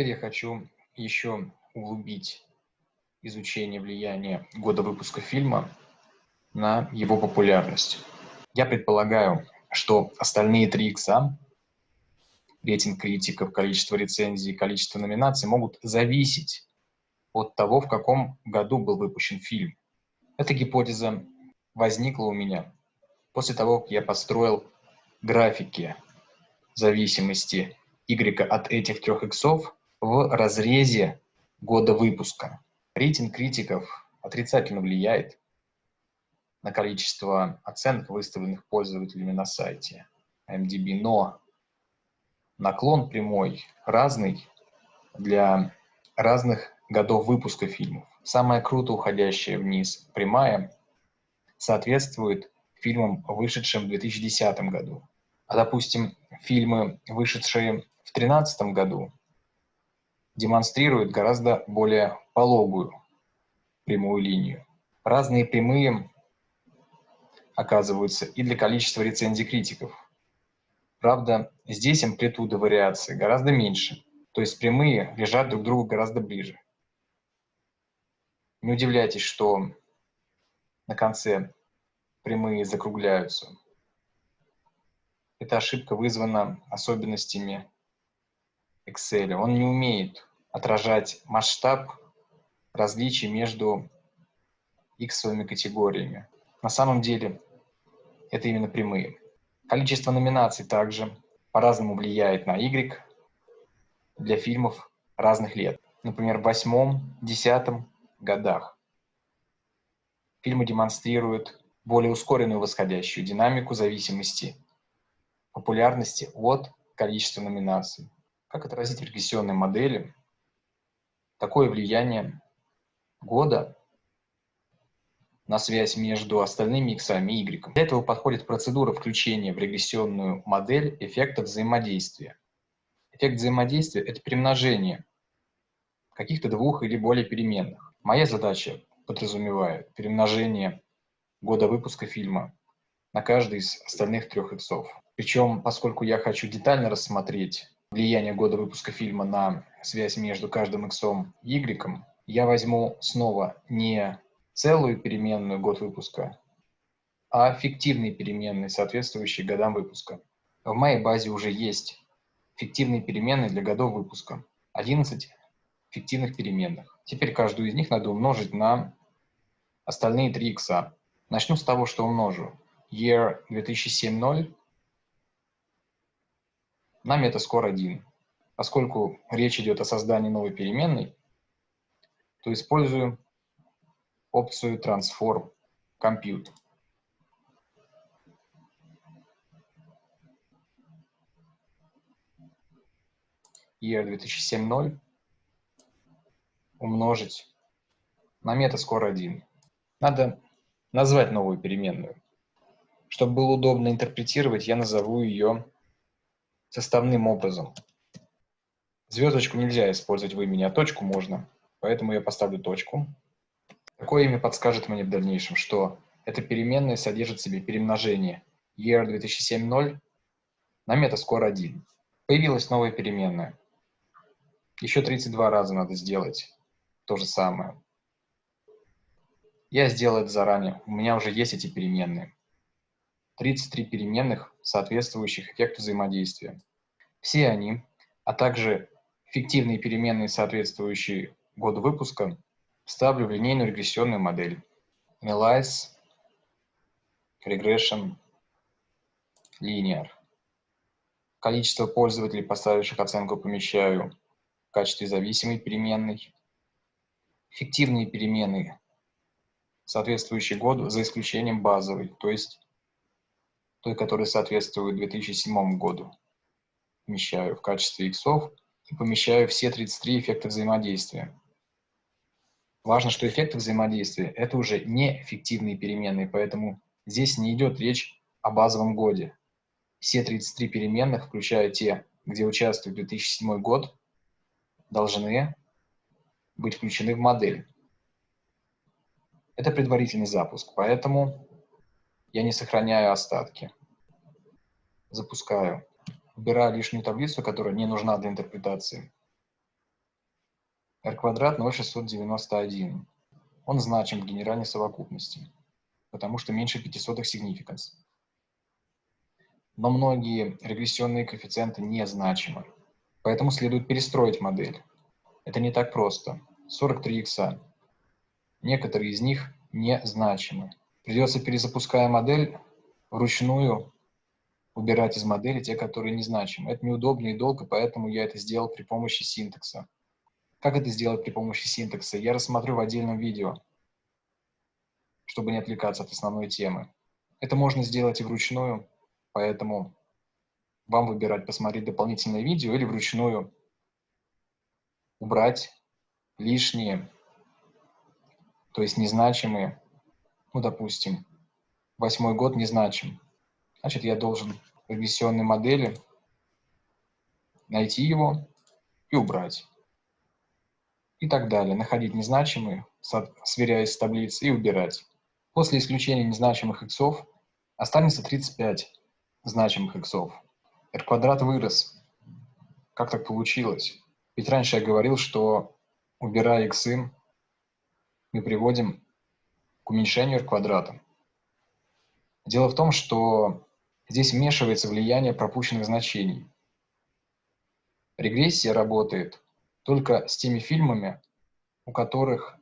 Теперь я хочу еще углубить изучение влияния года выпуска фильма на его популярность. Я предполагаю, что остальные три икса, рейтинг критиков, количество рецензий, количество номинаций, могут зависеть от того, в каком году был выпущен фильм. Эта гипотеза возникла у меня после того, как я построил графики зависимости Y от этих трех иксов в разрезе года выпуска. Рейтинг критиков отрицательно влияет на количество оценок, выставленных пользователями на сайте MDB, но наклон прямой разный для разных годов выпуска фильмов. Самая круто уходящая вниз прямая соответствует фильмам, вышедшим в 2010 году. А, допустим, фильмы, вышедшие в 2013 году, демонстрируют гораздо более пологую прямую линию. Разные прямые оказываются и для количества рецензий критиков. Правда, здесь амплитуда вариации гораздо меньше, то есть прямые лежат друг к другу гораздо ближе. Не удивляйтесь, что на конце прямые закругляются. Эта ошибка вызвана особенностями Excel. Он не умеет отражать масштаб различий между иксовыми категориями. На самом деле это именно прямые. Количество номинаций также по-разному влияет на Y для фильмов разных лет. Например, в восьмом, десятом годах фильмы демонстрируют более ускоренную восходящую динамику зависимости популярности от количества номинаций. Как отразить в регрессионной модели такое влияние года на связь между остальными иксами и y. Для этого подходит процедура включения в регрессионную модель эффекта взаимодействия. Эффект взаимодействия – это примножение каких-то двух или более переменных. Моя задача подразумевает перемножение года выпуска фильма на каждый из остальных трех иксов. Причем, поскольку я хочу детально рассмотреть влияние года выпуска фильма на связь между каждым иксом и y, я возьму снова не целую переменную год выпуска, а фиктивные переменные, соответствующие годам выпуска. В моей базе уже есть фиктивные переменные для годов выпуска. 11 фиктивных переменных. Теперь каждую из них надо умножить на остальные 3 икса. Начну с того, что умножу. Year 2007.0 на метаскор 1. Поскольку речь идет о создании новой переменной, то использую опцию Transform Compute. Year 2007.0 умножить на метаскор 1. Надо назвать новую переменную. Чтобы было удобно интерпретировать, я назову ее составным образом. Звездочку нельзя использовать в имени, а точку можно. Поэтому я поставлю точку. Такое имя подскажет мне в дальнейшем, что эта переменная содержит в себе перемножение year 2007.0 на метаскор 1. Появилась новая переменная. Еще 32 раза надо сделать то же самое. Я сделал это заранее. У меня уже есть эти переменные. 33 переменных, соответствующих эффекту взаимодействия. Все они, а также фиктивные переменные, соответствующие году выпуска, ставлю в линейную регрессионную модель. Analyze Regression Linear. Количество пользователей, поставивших оценку, помещаю в качестве зависимой переменной. Фиктивные переменные, соответствующие году, за исключением базовой, то есть той, которая соответствует 2007 году. Помещаю в качестве иксов и помещаю все 33 эффекта взаимодействия. Важно, что эффекты взаимодействия – это уже не фиктивные переменные, поэтому здесь не идет речь о базовом годе. Все 33 переменных, включая те, где участвует 2007 год, должны быть включены в модель. Это предварительный запуск, поэтому я не сохраняю остатки. Запускаю. Убираю лишнюю таблицу, которая не нужна для интерпретации. r квадрат 0,691. Он значим в генеральной совокупности, потому что меньше 500 significance. Но многие регрессионные коэффициенты незначимы, поэтому следует перестроить модель. Это не так просто. 43 икса. Некоторые из них незначимы. Придется, перезапуская модель, вручную убирать из модели те, которые незначимы. Это неудобно и долго, поэтому я это сделал при помощи синтекса. Как это сделать при помощи синтекса? Я рассмотрю в отдельном видео, чтобы не отвлекаться от основной темы. Это можно сделать и вручную, поэтому вам выбирать посмотреть дополнительное видео или вручную убрать лишние, то есть незначимые, ну, допустим, восьмой год незначим. Значит, я должен в регрессионной модели найти его и убрать и так далее. Находить незначимые, сверяясь с таблицей, и убирать. После исключения незначимых иксов останется 35 значимых иксов. r квадрат вырос. Как так получилось? Ведь раньше я говорил, что убирая иксы, мы приводим к уменьшению квадрата. Дело в том, что здесь вмешивается влияние пропущенных значений. Регрессия работает только с теми фильмами, у которых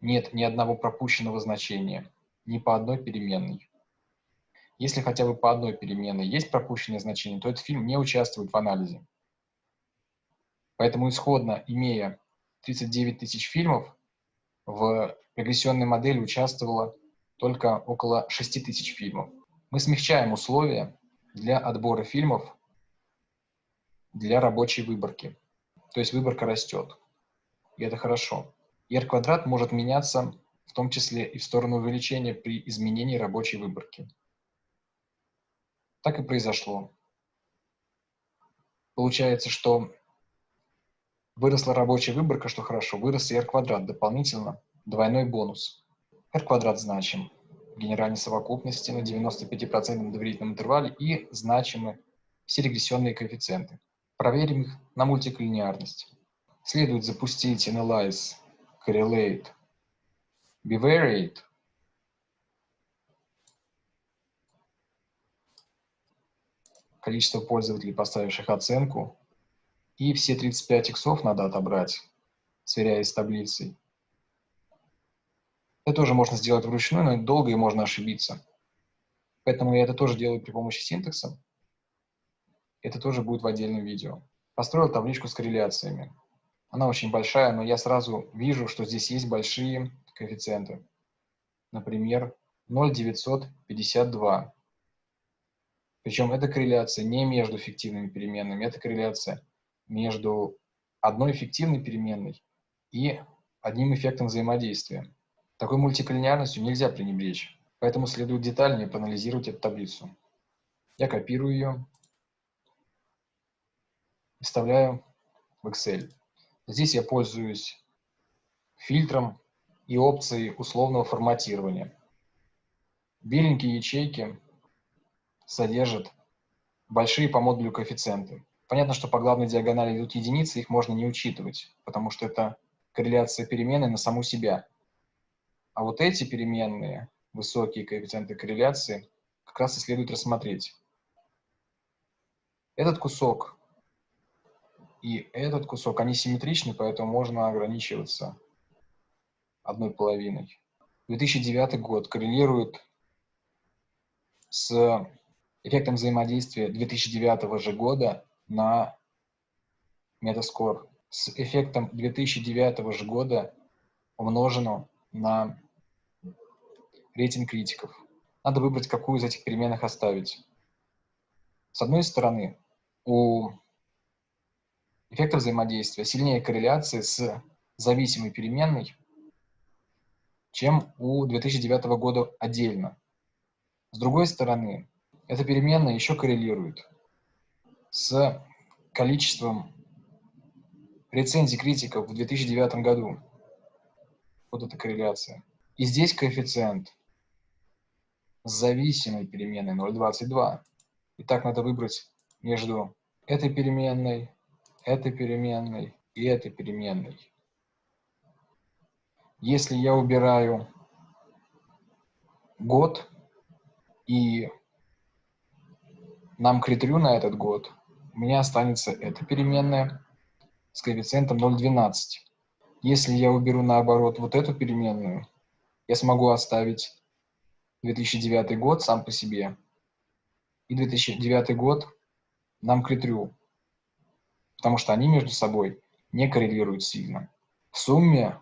нет ни одного пропущенного значения, ни по одной переменной. Если хотя бы по одной переменной есть пропущенное значение, то этот фильм не участвует в анализе. Поэтому исходно, имея 39 тысяч фильмов, в регрессионной модели участвовало только около 6 тысяч фильмов. Мы смягчаем условия для отбора фильмов для рабочей выборки. То есть выборка растет. И это хорошо. И r квадрат может меняться в том числе и в сторону увеличения при изменении рабочей выборки. Так и произошло. Получается, что выросла рабочая выборка, что хорошо, вырос и r квадрат дополнительно, двойной бонус. r квадрат значим в генеральной совокупности на 95% доверительном интервале и значимы все регрессионные коэффициенты. Проверим их на мультиклинеарность. Следует запустить Analyze, Correlate, Bivariate. Количество пользователей, поставивших оценку. И все 35 иксов надо отобрать, сверяясь с таблицей. Это тоже можно сделать вручную, но долго и можно ошибиться. Поэтому я это тоже делаю при помощи синтекса. Это тоже будет в отдельном видео. Построил табличку с корреляциями. Она очень большая, но я сразу вижу, что здесь есть большие коэффициенты. Например, 0,952. Причем эта корреляция не между фиктивными переменными, это корреляция между одной фиктивной переменной и одним эффектом взаимодействия. Такой мультиколлинеарностью нельзя пренебречь, поэтому следует детальнее проанализировать эту таблицу. Я копирую ее, вставляю в Excel. Здесь я пользуюсь фильтром и опцией условного форматирования. Беленькие ячейки содержат большие по модулю коэффициенты. Понятно, что по главной диагонали идут единицы, их можно не учитывать, потому что это корреляция переменной на саму себя. А вот эти переменные, высокие коэффициенты корреляции, как раз и следует рассмотреть. Этот кусок и этот кусок, они симметричны, поэтому можно ограничиваться одной половиной. 2009 год коррелирует с эффектом взаимодействия 2009 же года на метаскор с эффектом 2009 же года умножено на рейтинг критиков. Надо выбрать, какую из этих переменных оставить. С одной стороны, у эффекта взаимодействия сильнее корреляции с зависимой переменной, чем у 2009 года отдельно. С другой стороны, эта переменная еще коррелирует с количеством рецензий критиков в 2009 году. Вот эта корреляция. И здесь коэффициент с зависимой переменной 0,22. Итак, надо выбрать между этой переменной этой переменной и этой переменной. Если я убираю год и нам критерию на этот год, у меня останется эта переменная с коэффициентом 0,12. Если я уберу наоборот вот эту переменную, я смогу оставить 2009 год сам по себе и 2009 год нам критерию, потому что они между собой не коррелируют сильно. В сумме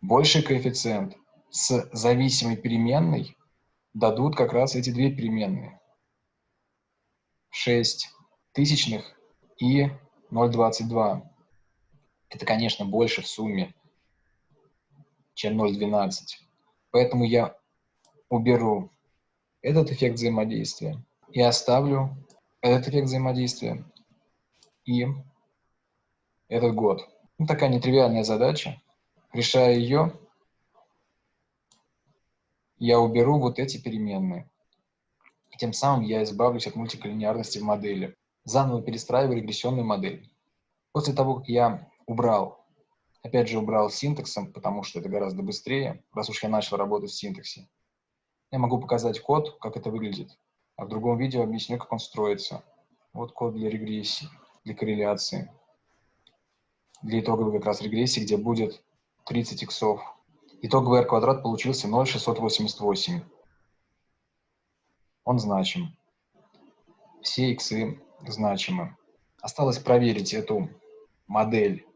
больший коэффициент с зависимой переменной дадут как раз эти две переменные. 6 тысячных и 0,22. Это, конечно, больше в сумме, чем 0,12. Поэтому я уберу этот эффект взаимодействия и оставлю этот эффект взаимодействия и этот год. Ну, такая нетривиальная задача. Решая ее, я уберу вот эти переменные. И тем самым я избавлюсь от мультиколлинеарности в модели. Заново перестраиваю регрессионную модель. После того, как я убрал, опять же убрал синтаксом, потому что это гораздо быстрее, раз уж я начал работать в синтаксе, я могу показать код, как это выглядит. А в другом видео объясню, как он строится. Вот код для регрессии, для корреляции для итоговой как раз регрессии, где будет 30 иксов. Итоговый r квадрат получился 0,688. Он значим. Все иксы значимы. Осталось проверить эту модель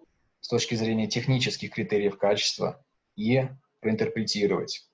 с точки зрения технических критериев качества и проинтерпретировать.